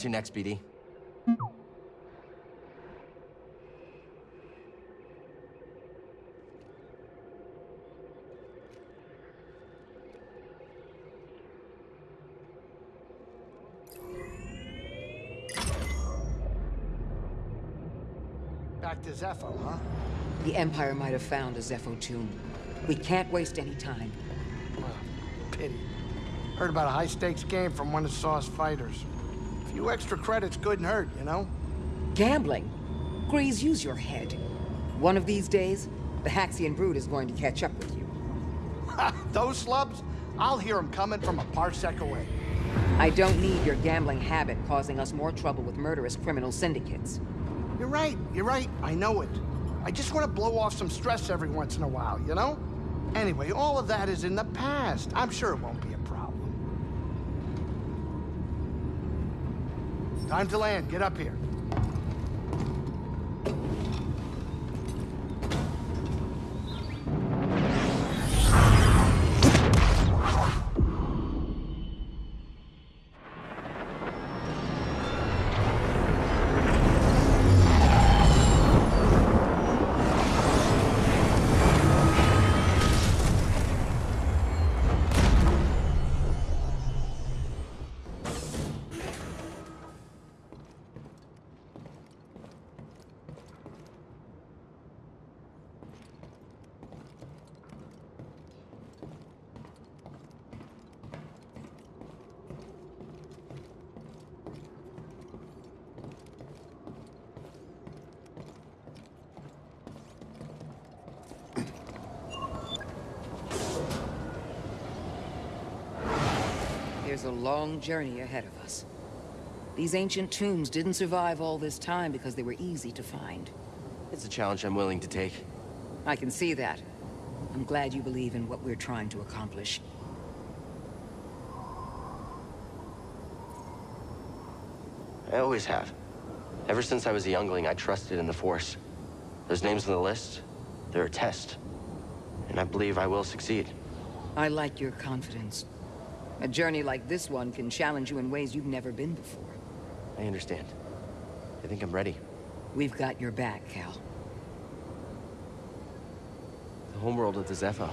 to next, BD? Back to Zeffo, huh? The Empire might have found a Zeffo tomb. We can't waste any time. Pity. Heard about a high-stakes game from one of Saw's fighters. Few extra credits couldn't hurt, you know? Gambling? Greez, use your head. One of these days, the Haxion brood is going to catch up with you. Those slubs? I'll hear them coming from a parsec away. I don't need your gambling habit causing us more trouble with murderous criminal syndicates. You're right, you're right, I know it. I just want to blow off some stress every once in a while, you know? Anyway, all of that is in the past. I'm sure it won't be a Time to land. Get up here. There's a long journey ahead of us. These ancient tombs didn't survive all this time because they were easy to find. It's a challenge I'm willing to take. I can see that. I'm glad you believe in what we're trying to accomplish. I always have. Ever since I was a youngling, I trusted in the Force. Those names on the list, they're a test. And I believe I will succeed. I like your confidence. A journey like this one can challenge you in ways you've never been before. I understand. I think I'm ready. We've got your back, Cal. The homeworld of the Zeffo.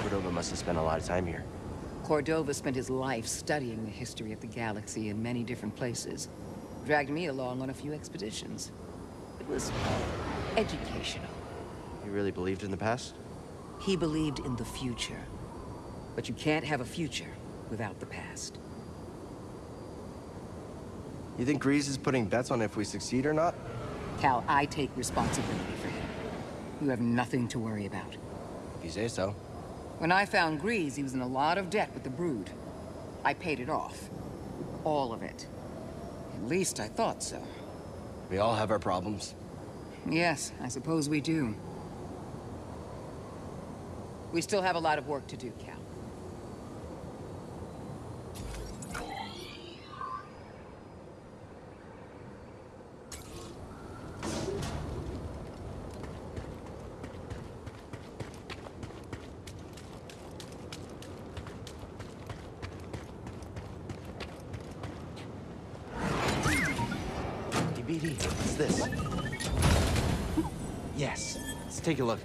Cordova must have spent a lot of time here. Cordova spent his life studying the history of the galaxy in many different places. Dragged me along on a few expeditions. It was educational. He really believed in the past? He believed in the future. But you can't have a future without the past. You think Greez is putting bets on if we succeed or not? Cal, I take responsibility for him. You have nothing to worry about. If you say so. When I found Greez, he was in a lot of debt with the Brood. I paid it off. All of it. At least I thought so. We all have our problems. Yes, I suppose we do. We still have a lot of work to do, Cal. Take a look.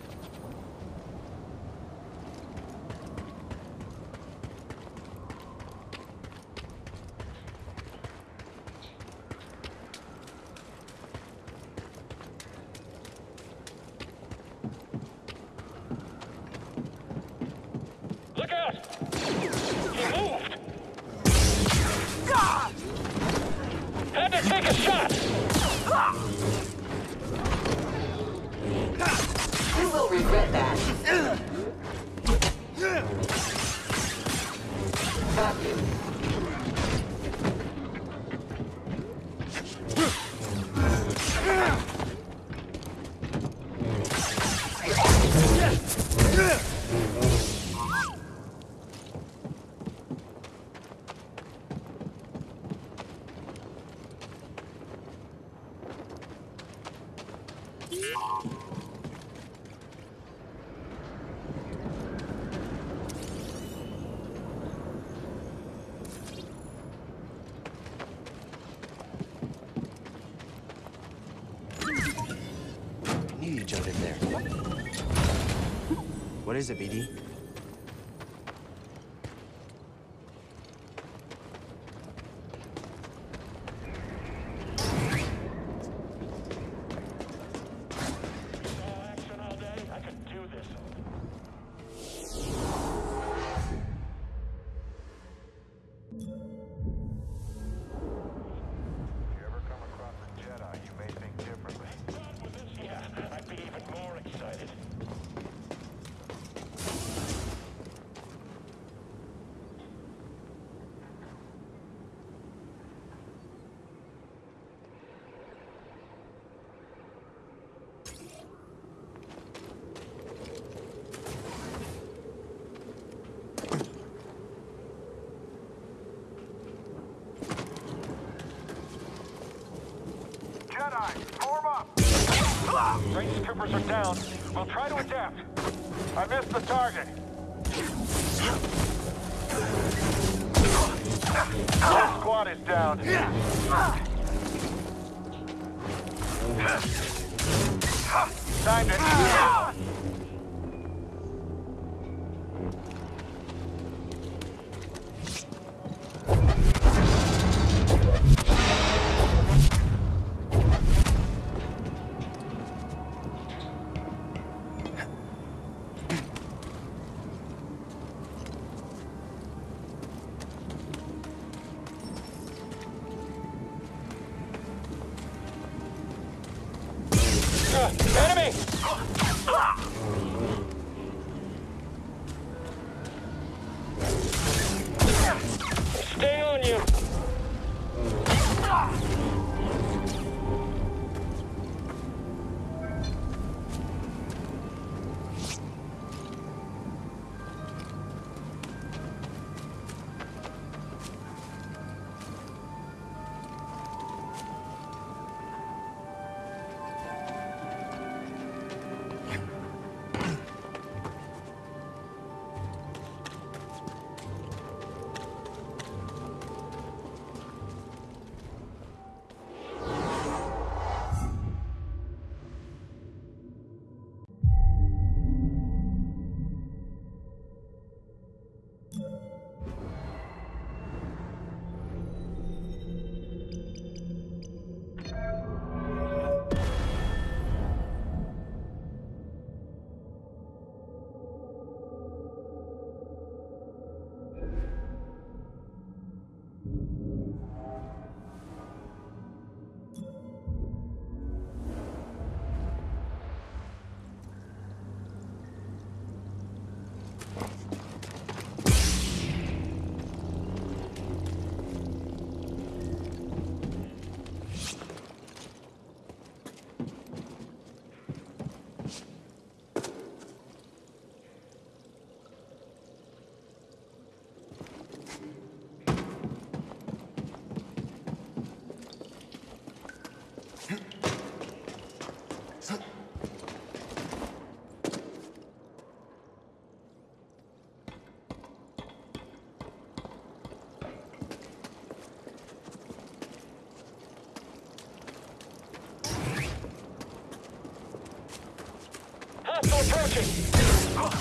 Look out! He moved! Had to take a shot! Is it, BD? Down. We'll try to adapt. I missed the target.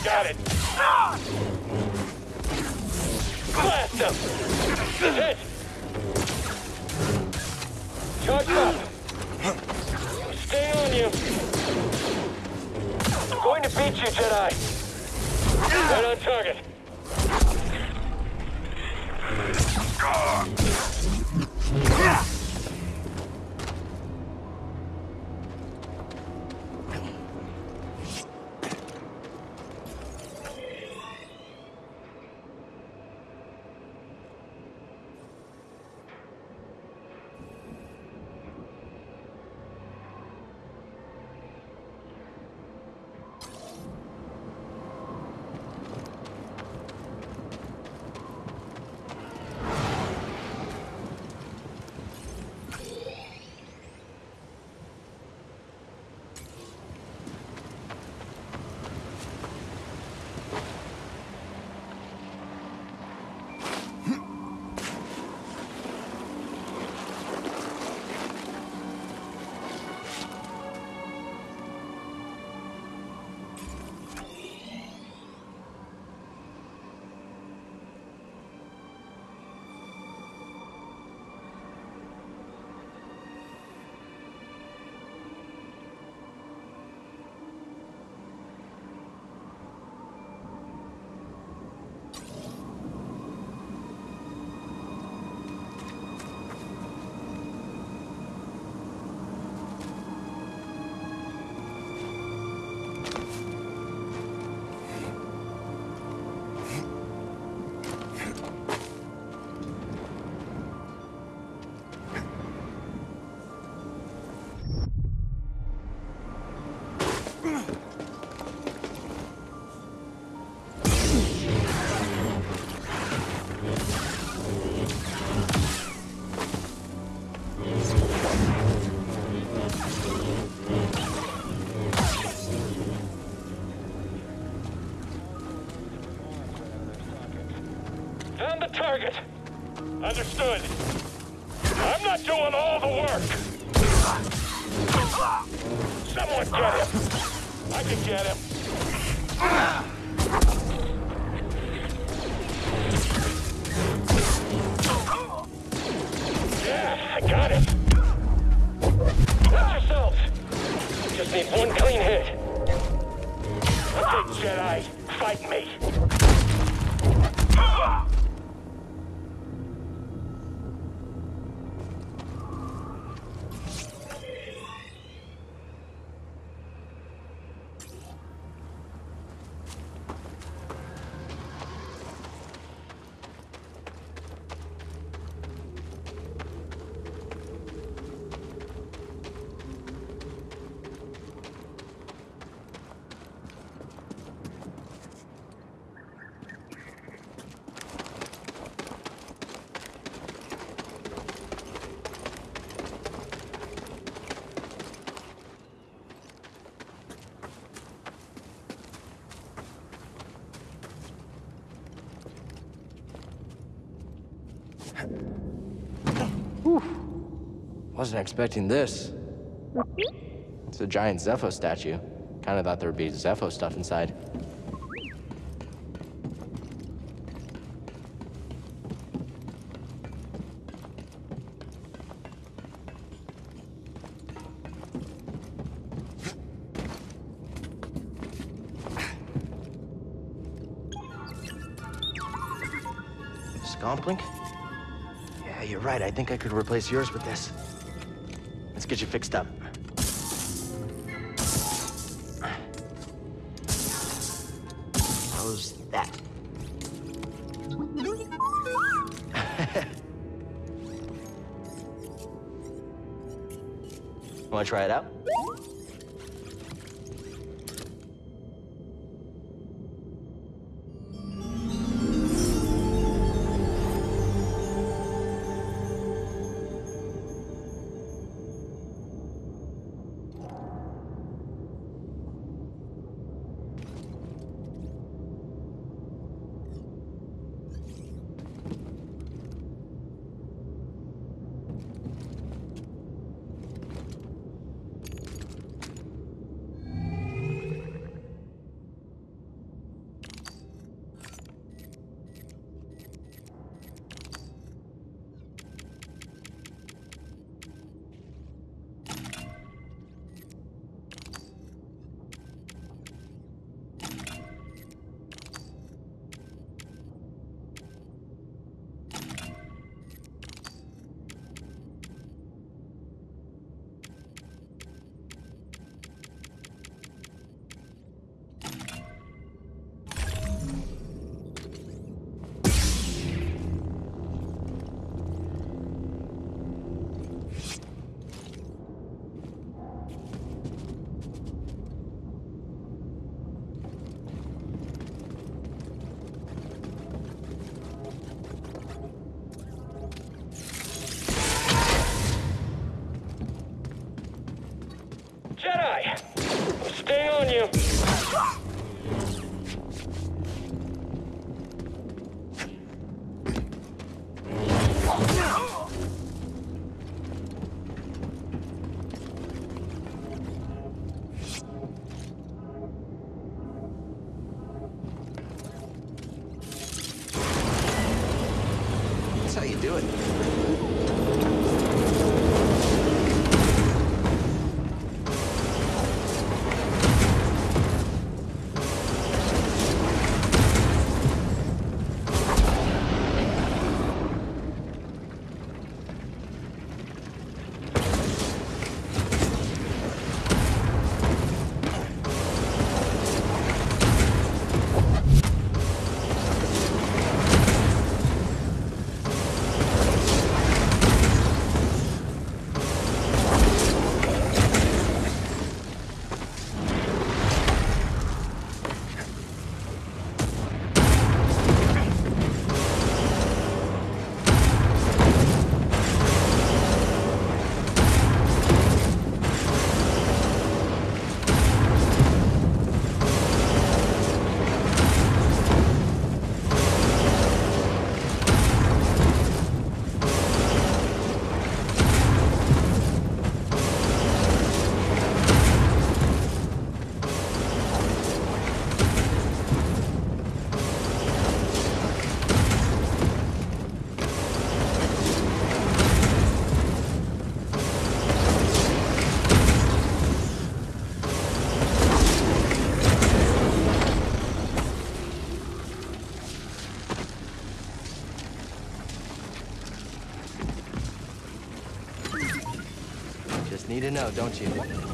Got it. Ah! Blast him! Hit! Charge up! Stay on you! I'm going to beat you, Jedi! Right on target. Yeah. Understood. I'm not doing all the work. Someone get him. I can get him. Yeah, I got him. Watch yourselves. Just need one clean hit. Okay, Jedi, fight me. I wasn't expecting this. It's a giant Zeffo statue. Kind of thought there'd be Zeffo stuff inside. Scomp link? Yeah, you're right. I think I could replace yours with this. Get you fixed up. How's that? Want to try it out? Need to know, don't you?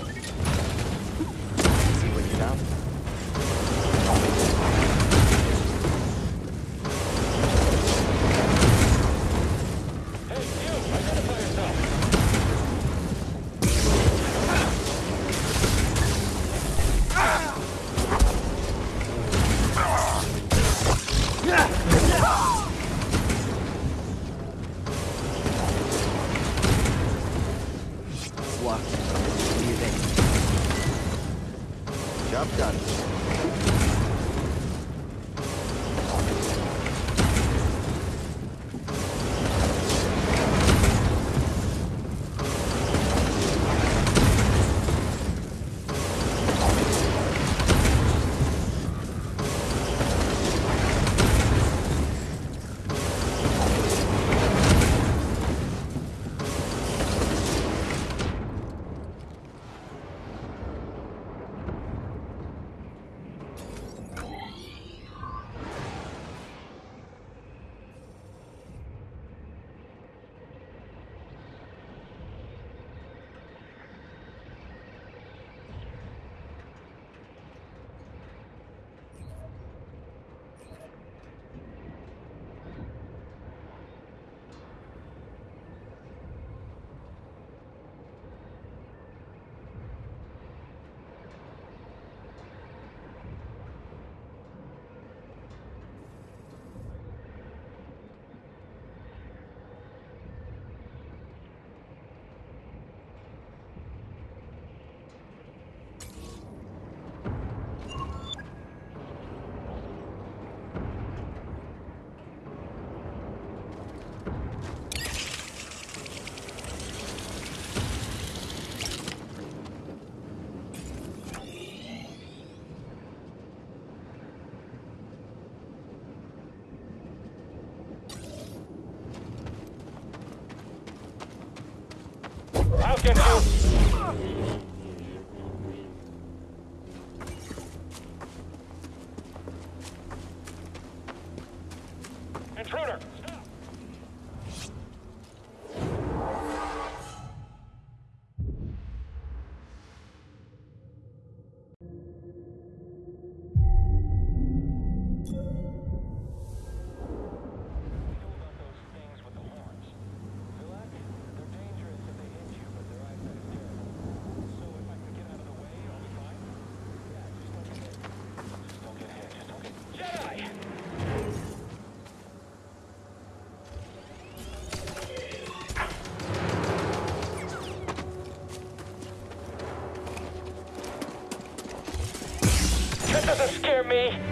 Me!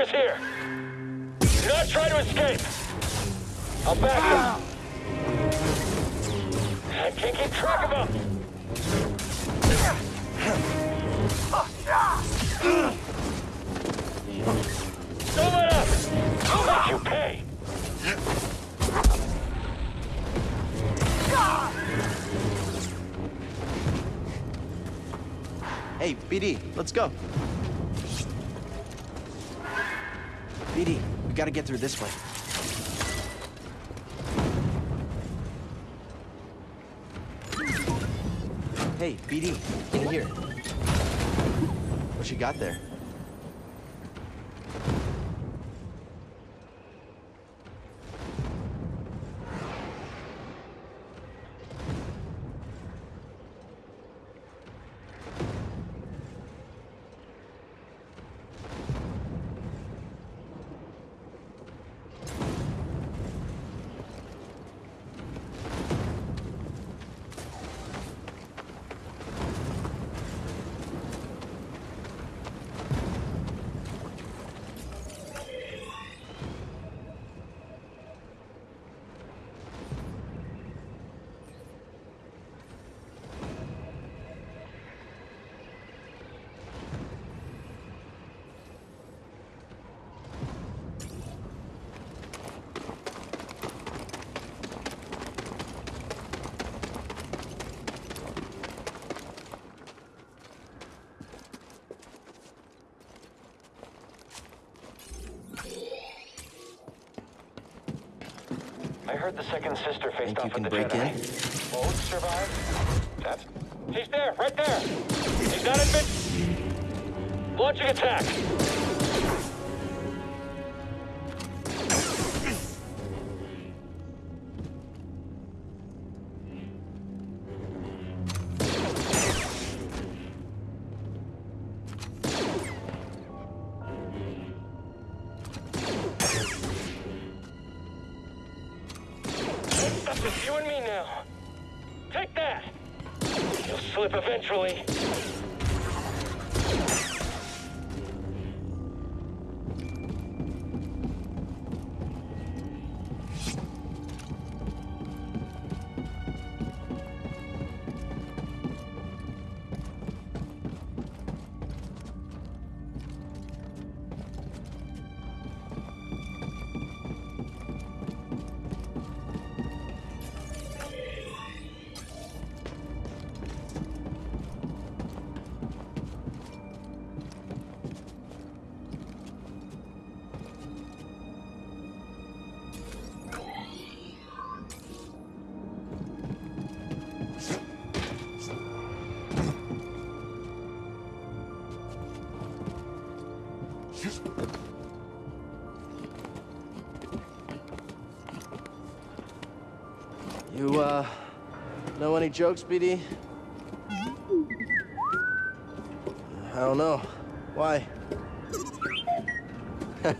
Is here! Do not try to escape! I'll back you! I can't keep track of him! Don't let up! I'll make you pay! Hey, BD, let's go. Through this way. Hey, BD, in here. What you got there? The second sister faced Think off you can the break Jedi. in? Both survived? That's... He's there, right there! He's not in mid... Launching attack! Any jokes, BD? I don't know. Why?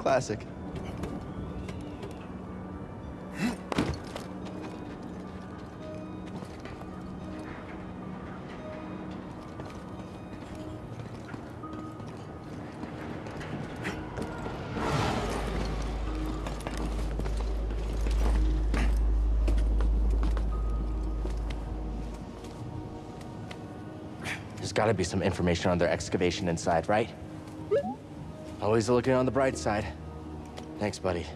Classic. There's gotta be some information on their excavation inside, right? Always looking on the bright side. Thanks, buddy.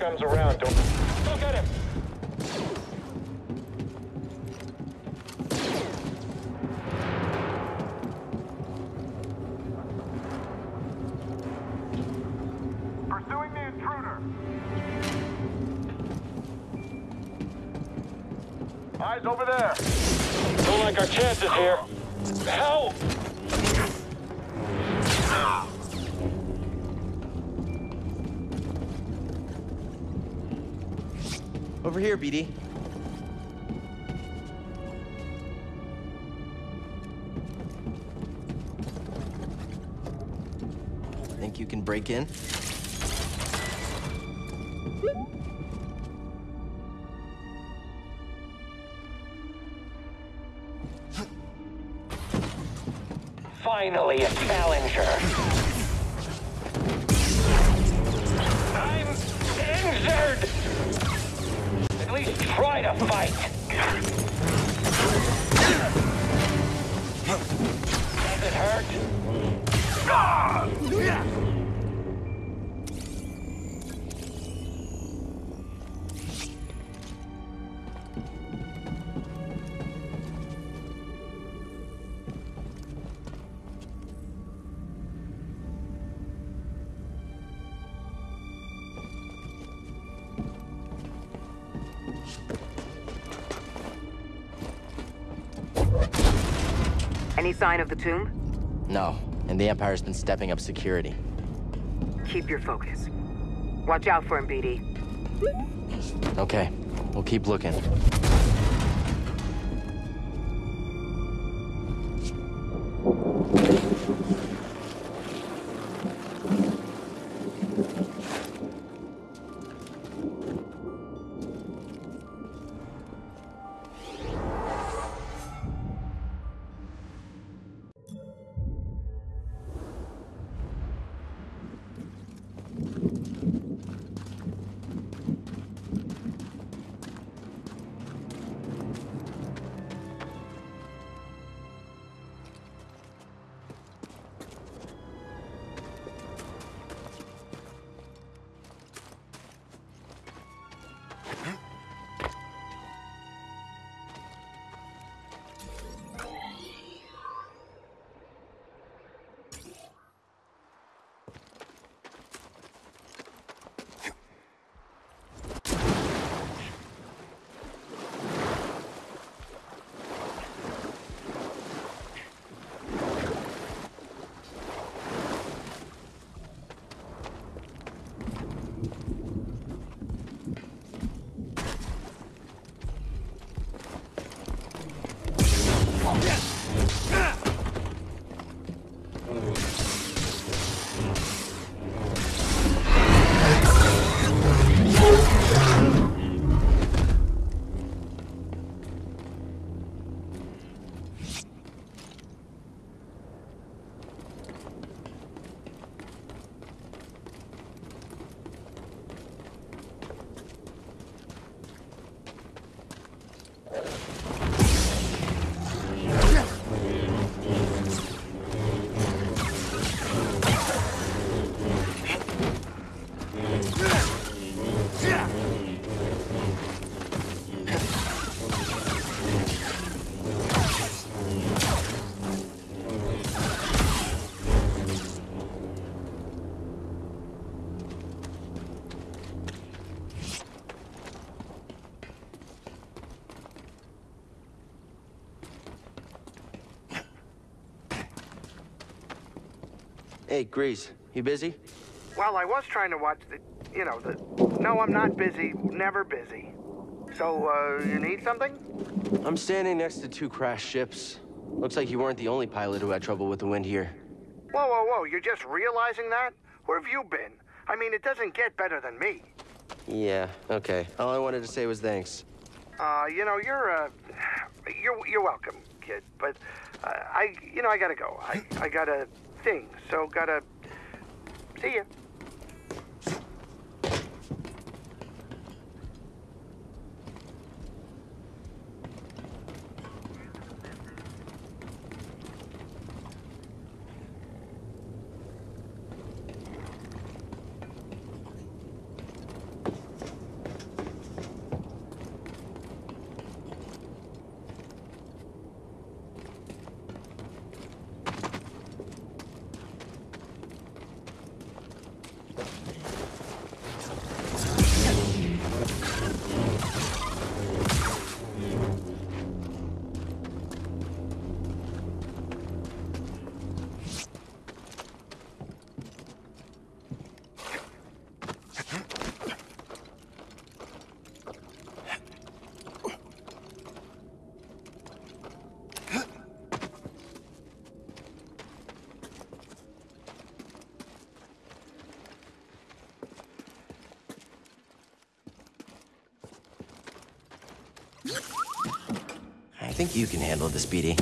Comes around, Finally, a challenger. Any sign of the tomb? No, and the Empire's been stepping up security. Keep your focus. Watch out for him, BD. Okay, we'll keep looking. Hey, Greez, you busy? Well, I was trying to watch the, you know, the. No, I'm not busy. Never busy. So, uh, you need something? I'm standing next to two crashed ships. Looks like you weren't the only pilot who had trouble with the wind here. Whoa, whoa, whoa! You're just realizing that? Where have you been? I mean, it doesn't get better than me. Yeah, okay. All I wanted to say was thanks. Uh, you know, you're, uh, you're, you're welcome, kid. But, uh, I, you know, I gotta go. I, I got a thing, so gotta. See ya. Think you can handle this, Speedy.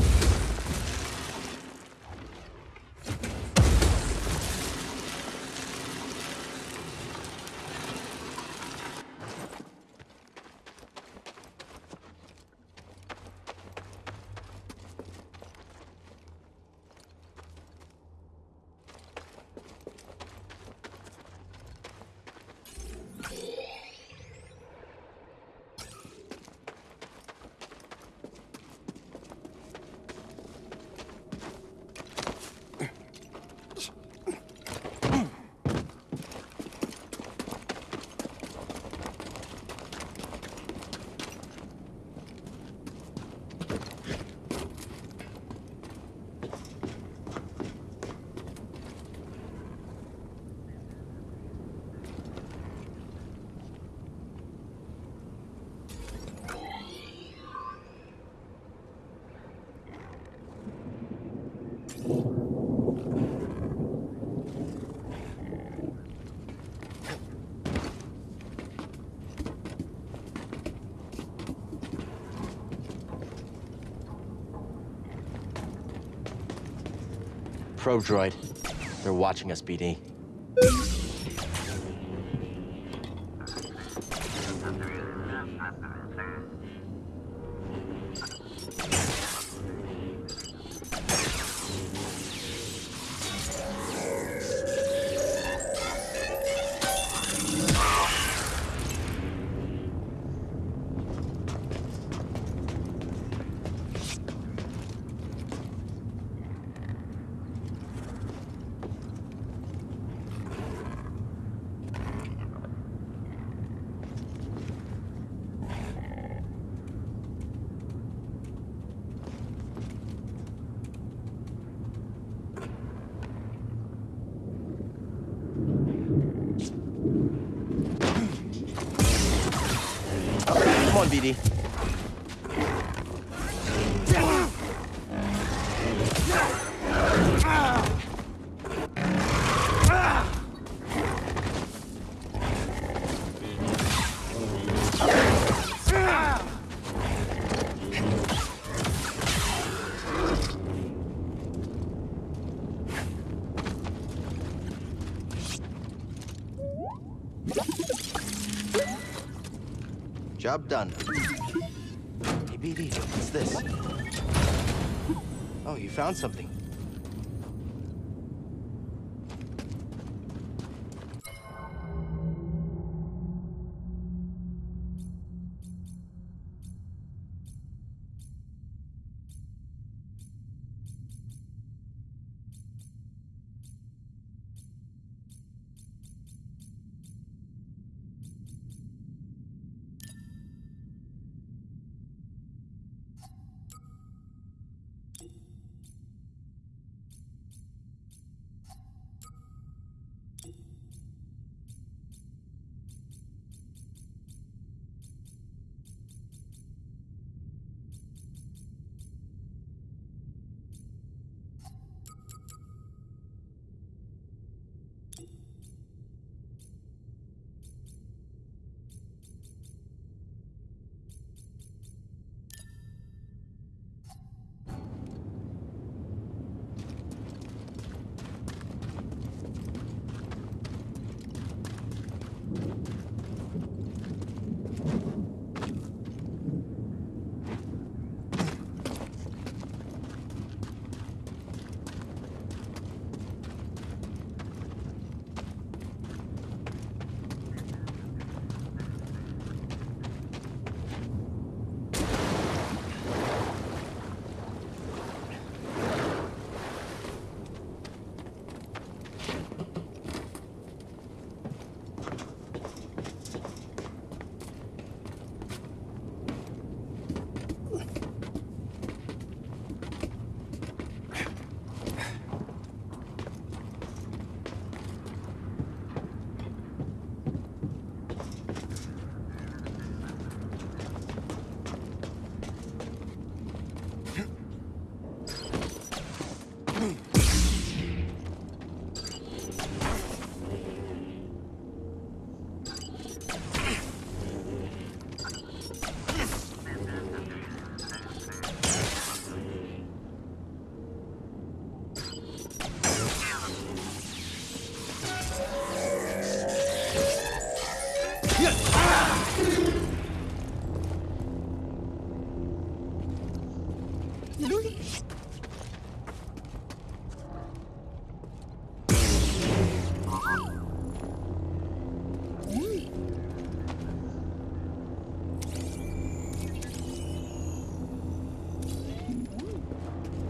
Probe droid. They're watching us, BD. Job done. Hey, BD, what's this? Oh, you found something.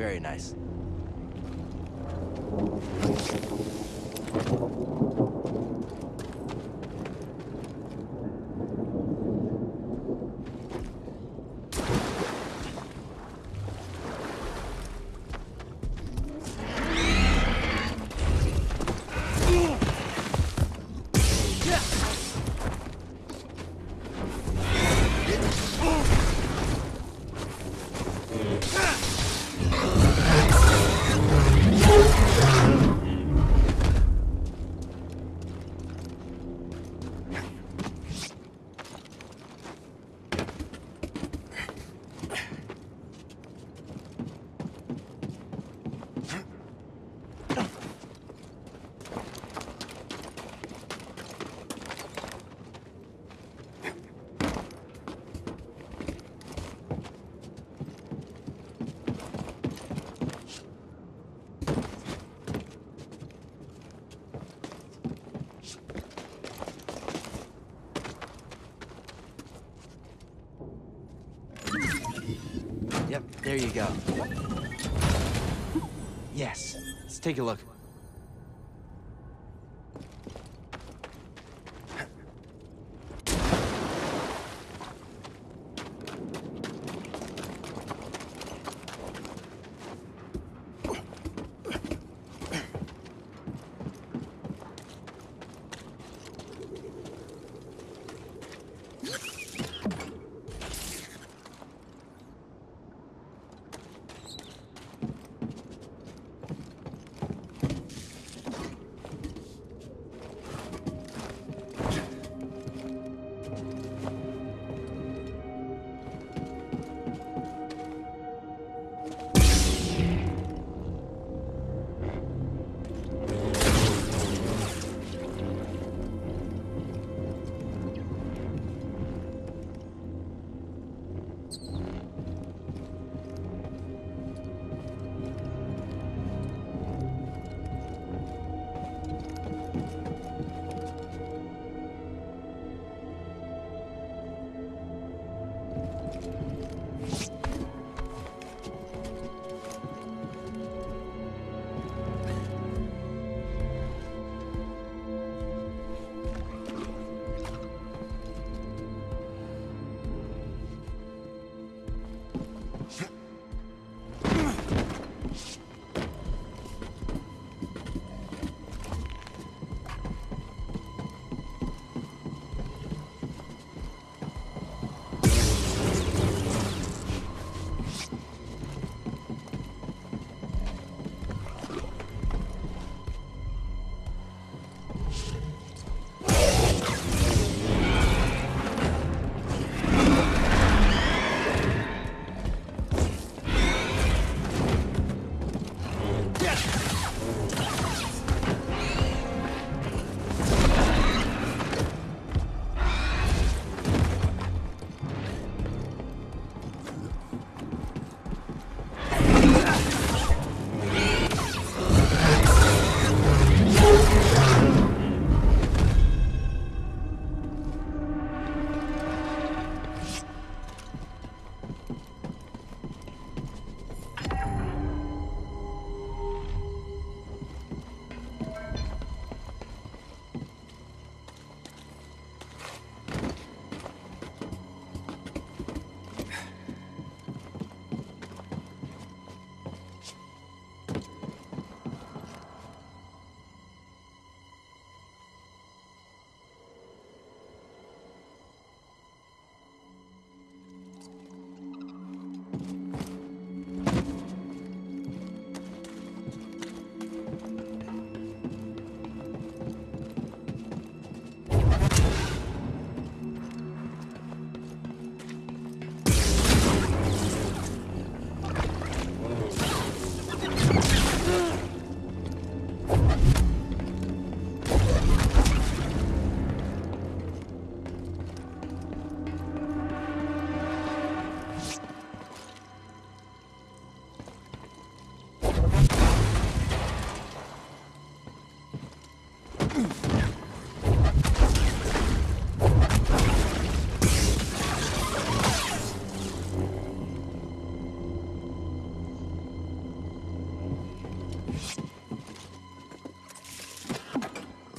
Very nice. Go. Yes. Let's take a look.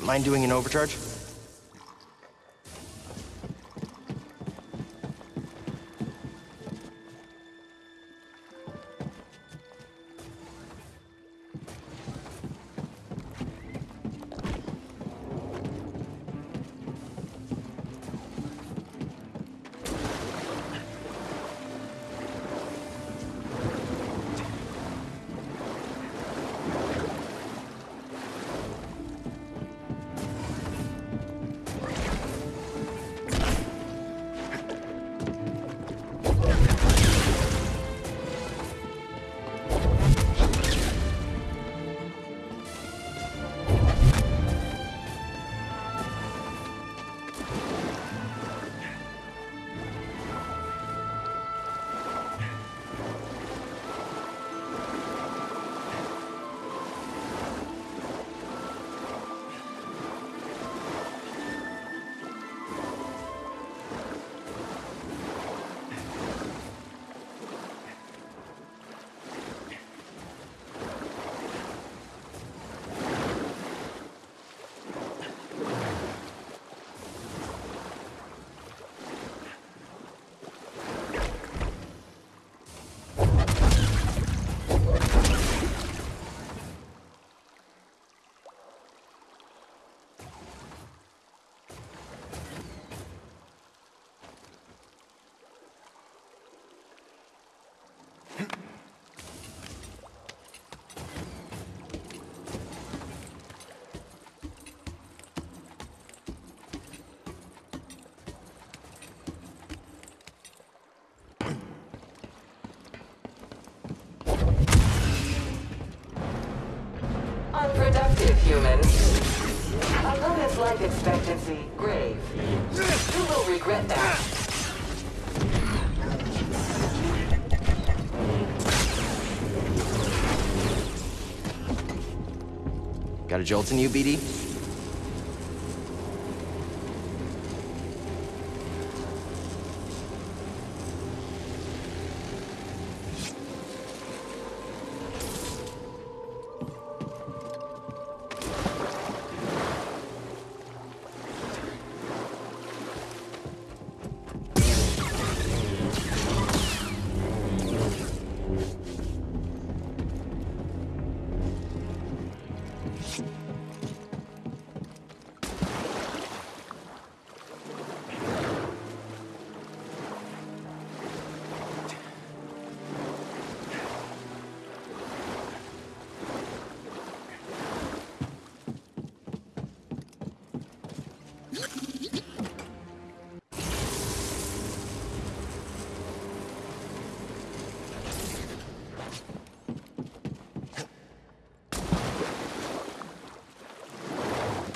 Mind doing an overcharge? Life expectancy, grave. You will regret that. Got a jolt in you, BD?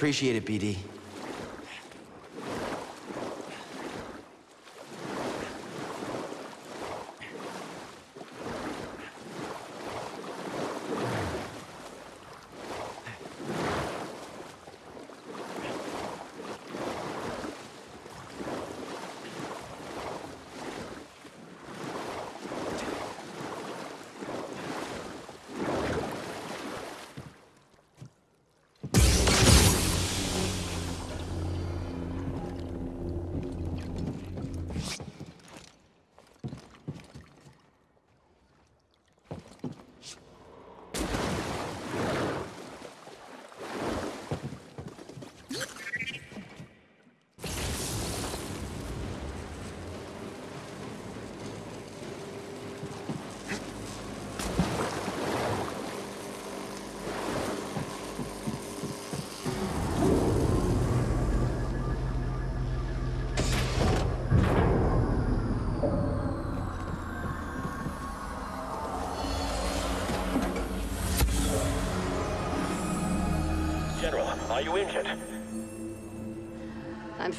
Appreciate it, BD.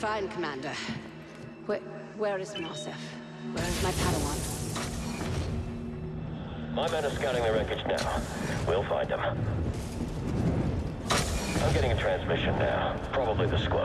Fine, Commander. Where, where is Nosef? Where is my Padawan? My men are scouting the wreckage now. We'll find them. I'm getting a transmission now. Probably the squad.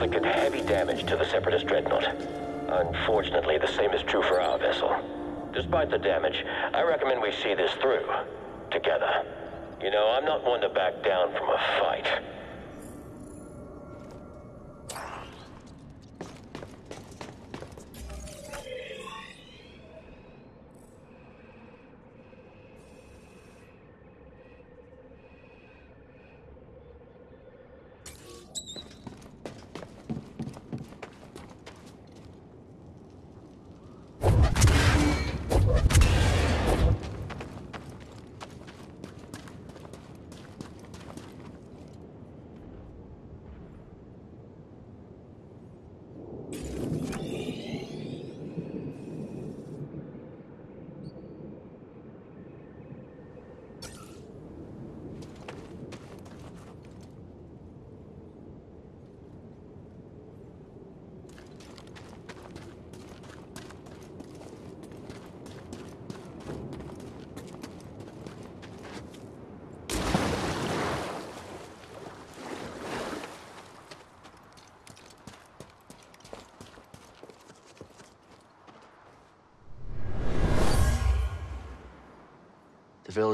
Inflicted heavy damage to the Separatist dreadnought. Unfortunately, the same is true for our vessel. Despite the damage, I recommend we see this through. Together. You know, I'm not one to back down from a fight.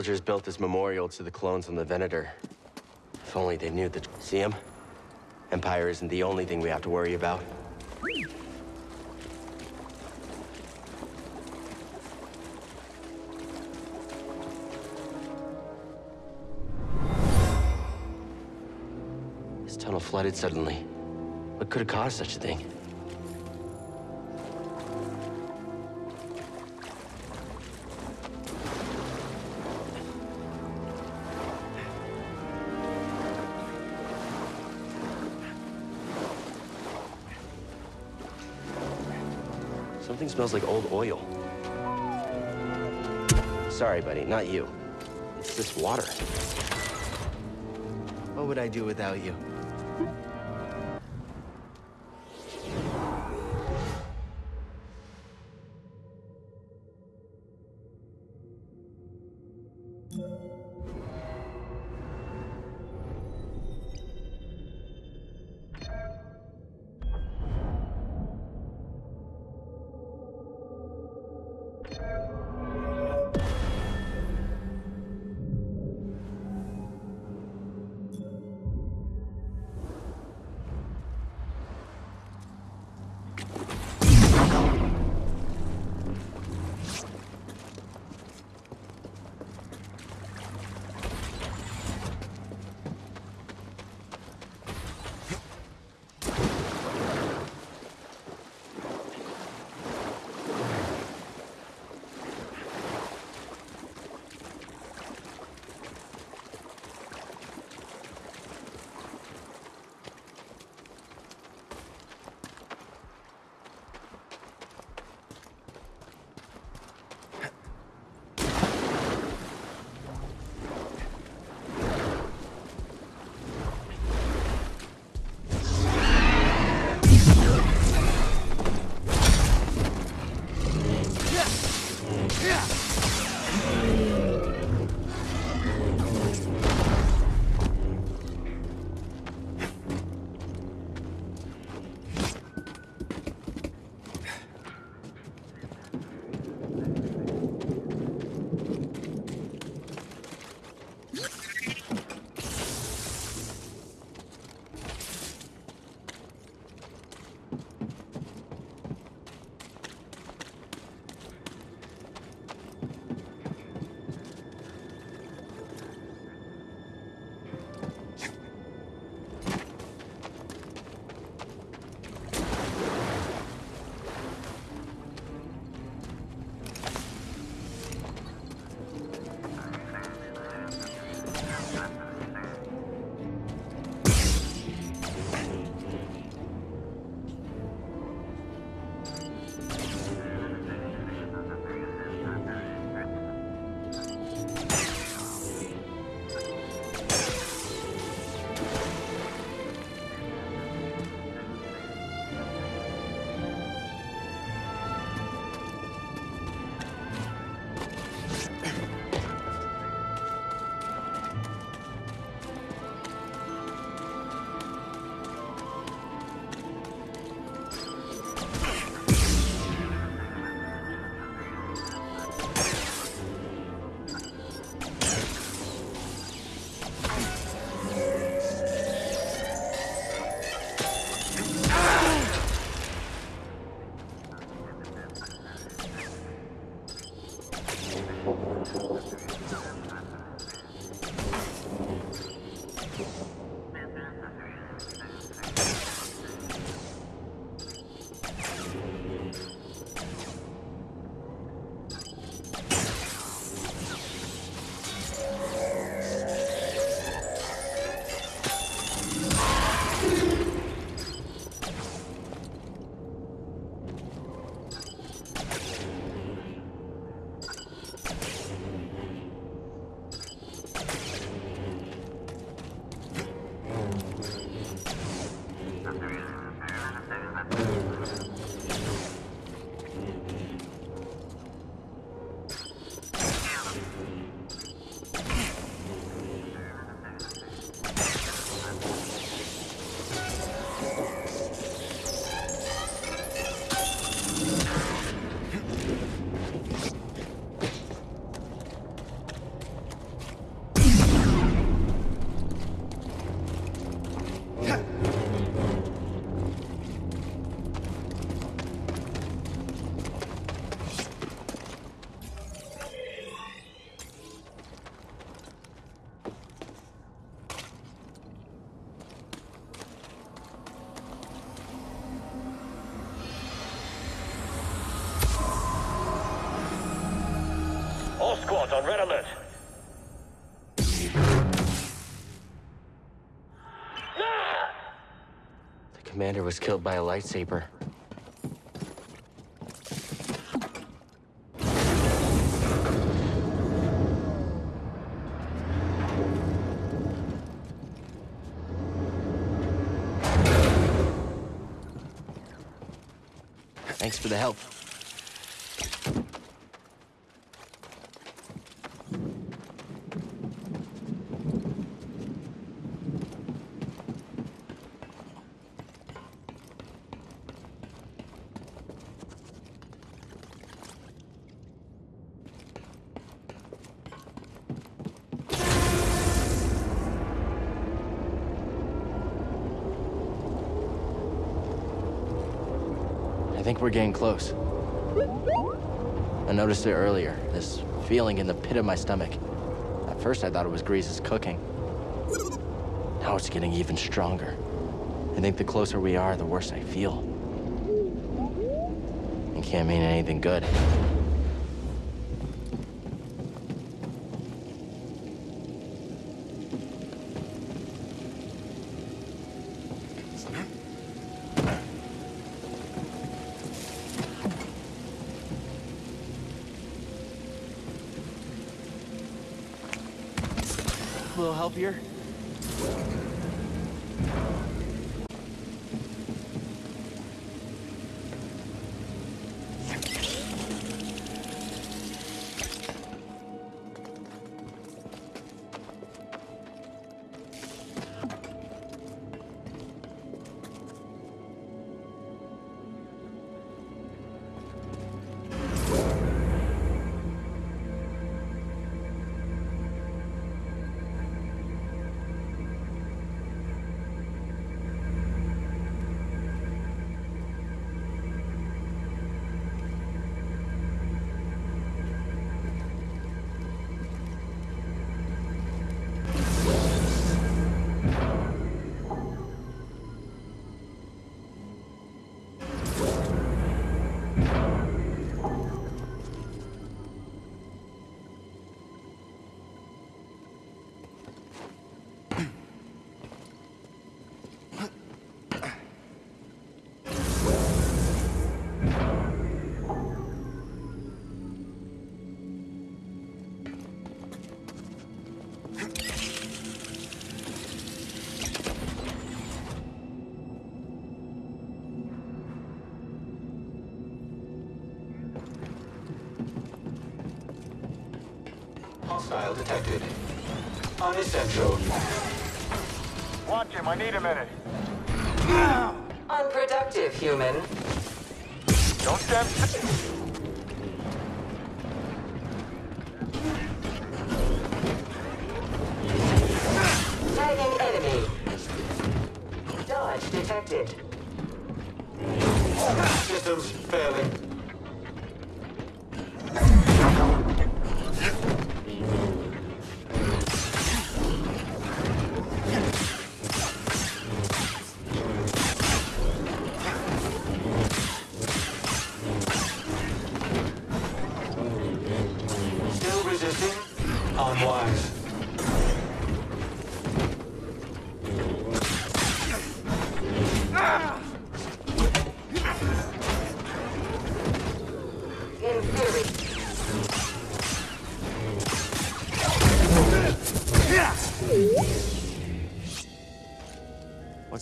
Villagers built this memorial to the clones on the Venator. If only they knew that. See him? Empire isn't the only thing we have to worry about. This tunnel flooded suddenly. What could have caused such a thing? Smells like old oil. Sorry, buddy, not you. It's this water. What would I do without you? On red alert. The commander was killed by a lightsaber. Thanks for the help. I think we're getting close. I noticed it earlier, this feeling in the pit of my stomach. At first I thought it was Greez's cooking. Now it's getting even stronger. I think the closer we are, the worse I feel. It can't mean anything good. Hostile detected. Unessential. Watch him, I need a minute. Unproductive, human. Don't stand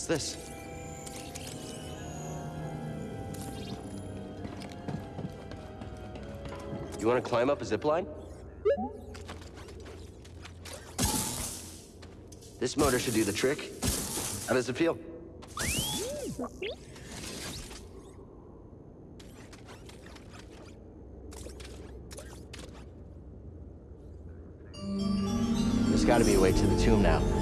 What's this? You want to climb up a zip line? This motor should do the trick. How does it feel? There's got to be a way to the tomb now.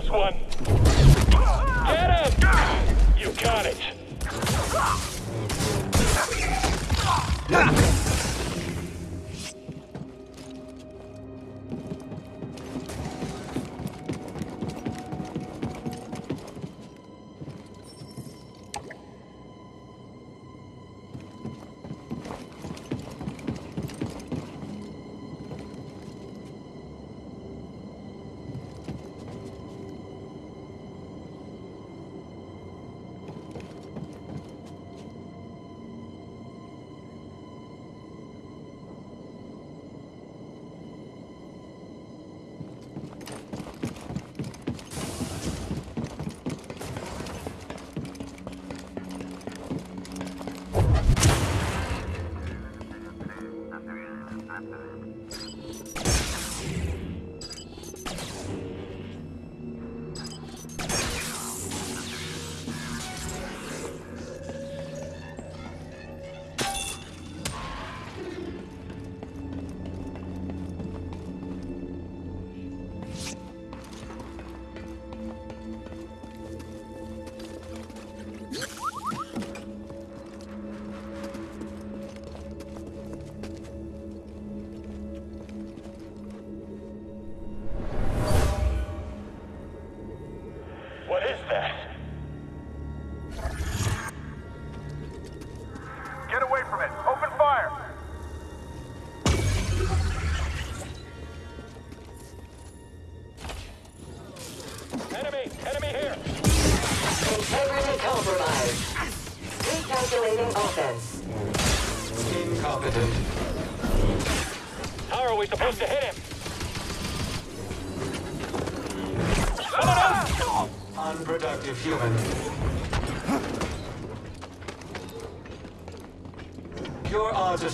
this one. Get him! You got it.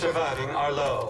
surviving are low.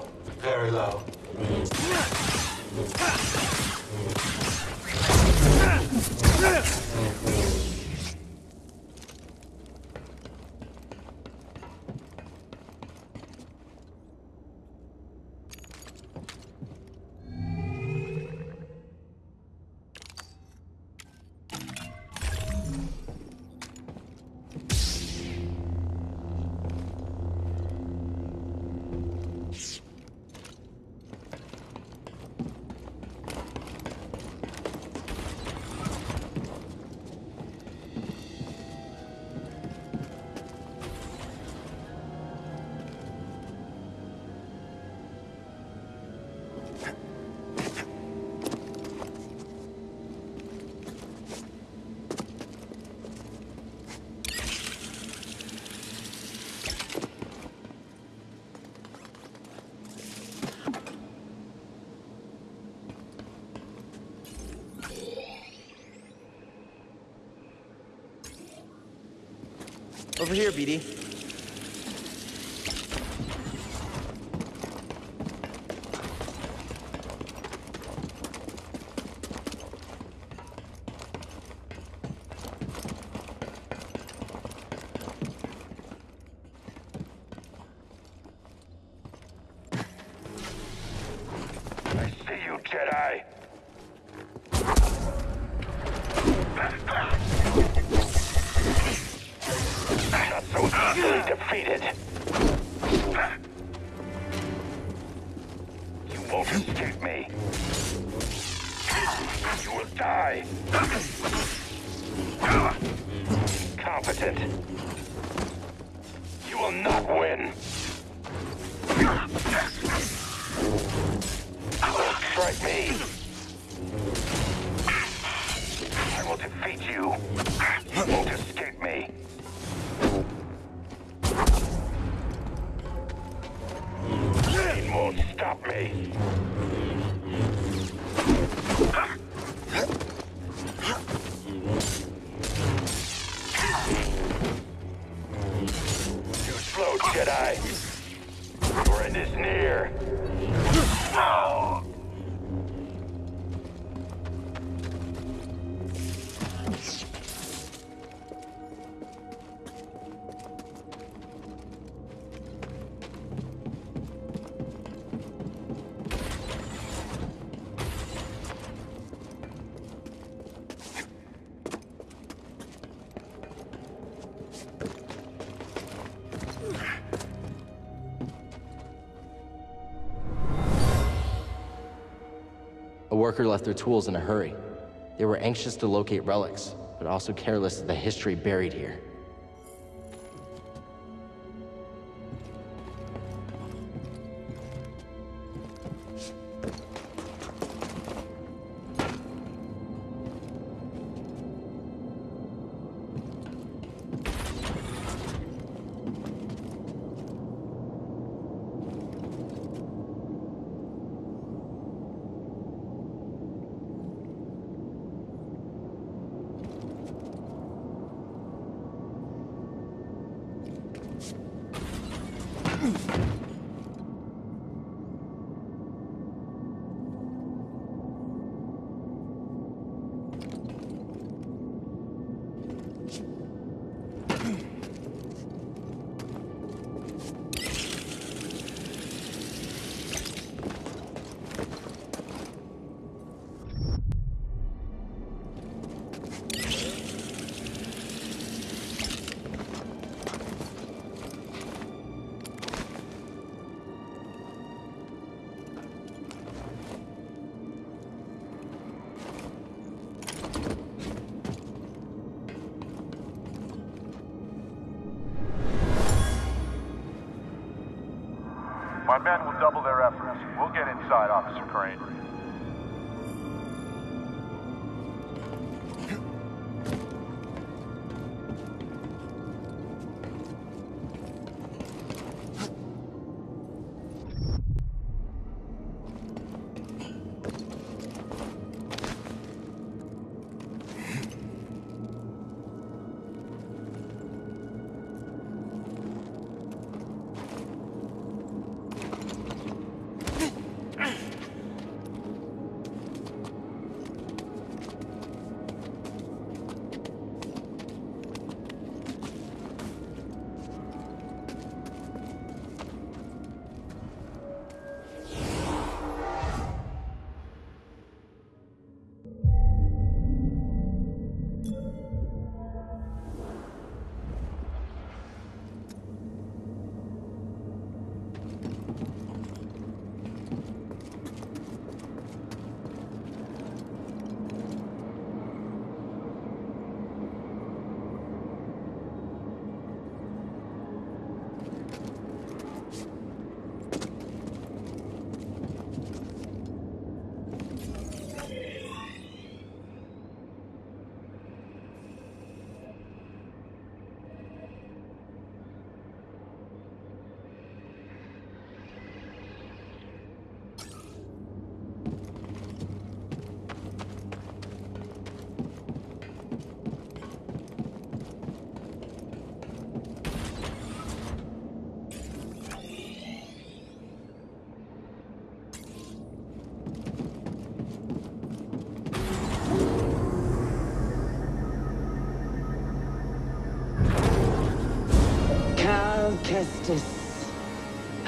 Over here, BD. Worker left their tools in a hurry. They were anxious to locate relics, but also careless of the history buried here.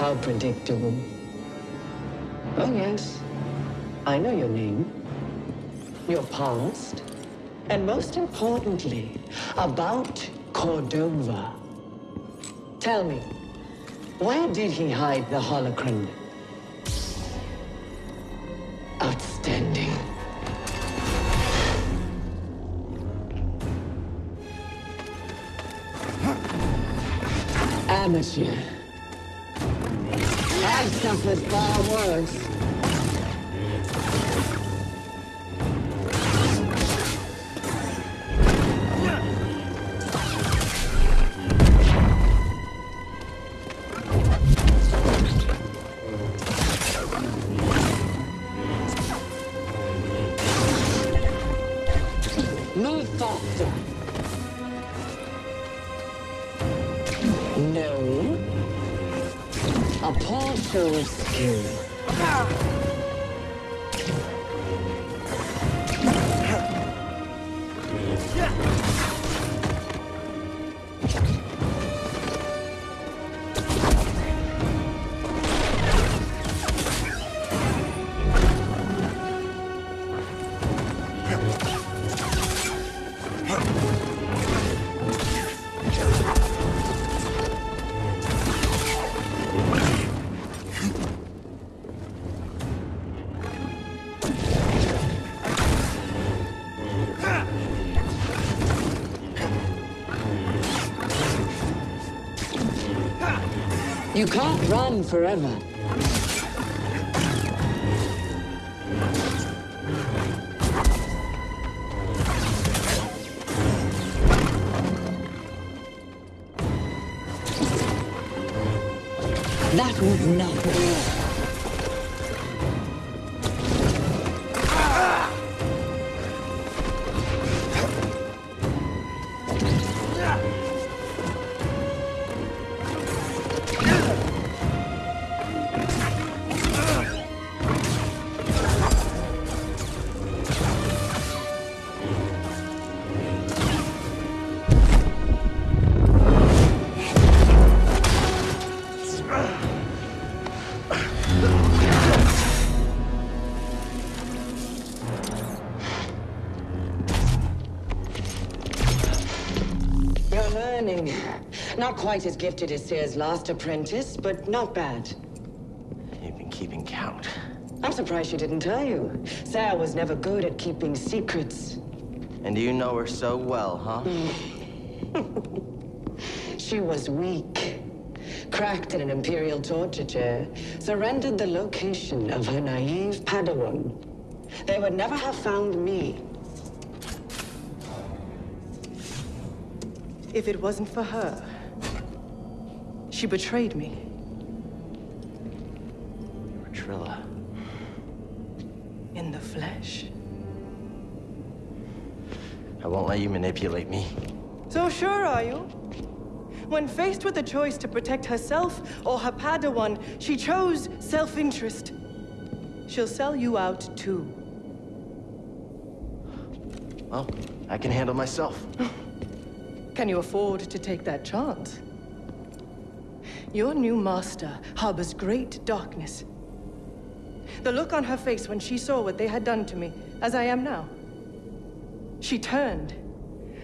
How predictable. Oh, yes. I know your name, your past, and most importantly, about Cordova. Tell me, where did he hide the holocron? You can't run forever. Quite as gifted as Cere's last apprentice, but not bad. You've been keeping count. I'm surprised she didn't tell you. Cere was never good at keeping secrets. And you know her so well, huh? She was weak. Cracked in an Imperial torture chair. Surrendered the location of her naive Padawan. They would never have found me. If it wasn't for her, she betrayed me. Trilla. In the flesh. I won't let you manipulate me. So sure are you? When faced with the choice to protect herself or her Padawan, she chose self-interest. She'll sell you out too. Well, I can handle myself. Can you afford to take that chance? Your new master harbors great darkness. The look on her face when she saw what they had done to me, as I am now. She turned,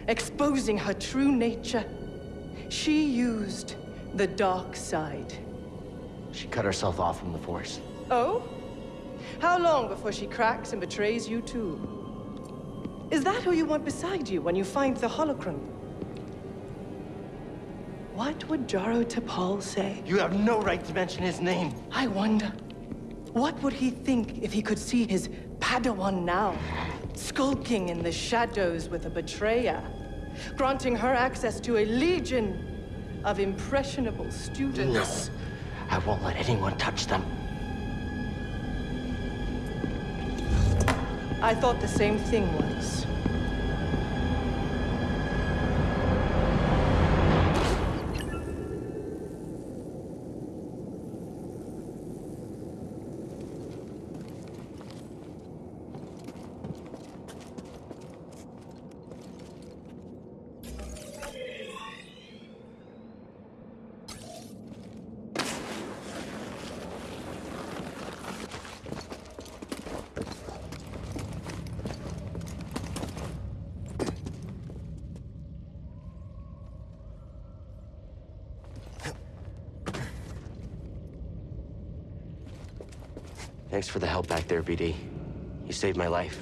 exposing her true nature. She used the dark side. She cut herself off from the Force. Oh? How long before she cracks and betrays you too? Is that who you want beside you when you find the holocron? What would Jaro Tapal say? You have no right to mention his name. I wonder, what would he think if he could see his Padawan now, skulking in the shadows with a betrayer, granting her access to a legion of impressionable students? No. I won't let anyone touch them. I thought the same thing once. For the help back there, BD. You saved my life.